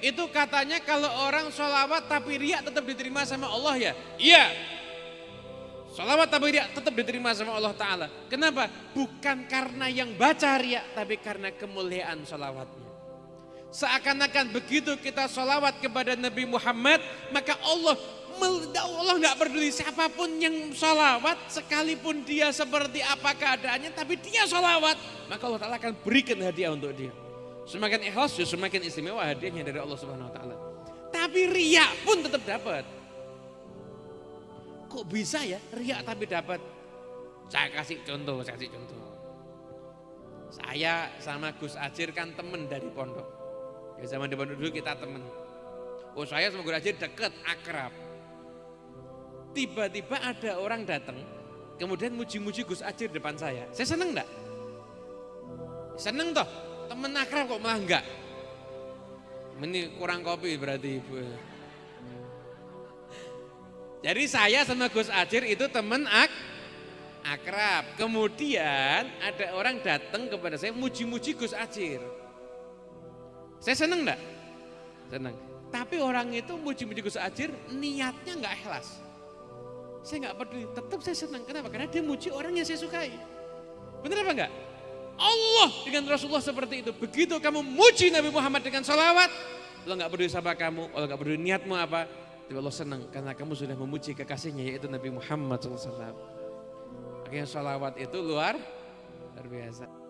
Itu katanya kalau orang sholawat tapi riak tetap diterima sama Allah ya? Iya. Sholawat tapi riak tetap diterima sama Allah Ta'ala. Kenapa? Bukan karena yang baca riak, tapi karena kemuliaan sholawatnya. Seakan-akan begitu kita sholawat kepada Nabi Muhammad, maka Allah Allah nggak peduli siapa pun yang sholawat, sekalipun dia seperti apa keadaannya, tapi dia sholawat, maka Allah Ta'ala akan berikan hadiah untuk dia. Semakin ikhlas, ya semakin istimewa hadiahnya dari Allah Subhanahu Wa Ta'ala. Tapi riak pun tetap dapat. Kok bisa ya riak tapi dapat? Saya kasih contoh, saya kasih contoh. Saya sama Gus Ajir kan temen dari pondok. Ya zaman di pondok dulu kita temen. Oh saya sama Gus Ajir deket, akrab. Tiba-tiba ada orang datang, kemudian muji-muji Gus Ajir depan saya. Saya seneng enggak? Seneng toh, temen akrab kok malah enggak. Ini kurang kopi berarti ibu. Jadi saya sama Gus Ajir itu temen ak akrab. Kemudian ada orang datang kepada saya muji-muji Gus Ajir. Saya seneng enggak? Seneng. Tapi orang itu muji-muji Gus Ajir niatnya enggak ikhlas. Saya enggak peduli, tetap saya senang. Kenapa? Karena dia muji orang yang saya sukai. Benar apa enggak? Allah dengan Rasulullah seperti itu. Begitu kamu muji Nabi Muhammad dengan salawat, Allah enggak peduli sama kamu, Allah enggak peduli niatmu apa, tapi Allah senang karena kamu sudah memuji kekasihnya yaitu Nabi Muhammad SAW. Makanya salawat itu luar, luar biasa.